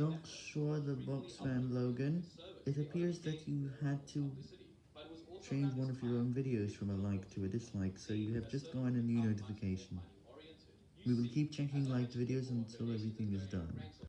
Joshua the Box fan Logan, it appears that you had to change one of your own videos from a like to a dislike, so you have just gotten a new notification. We will keep checking liked videos until everything is done.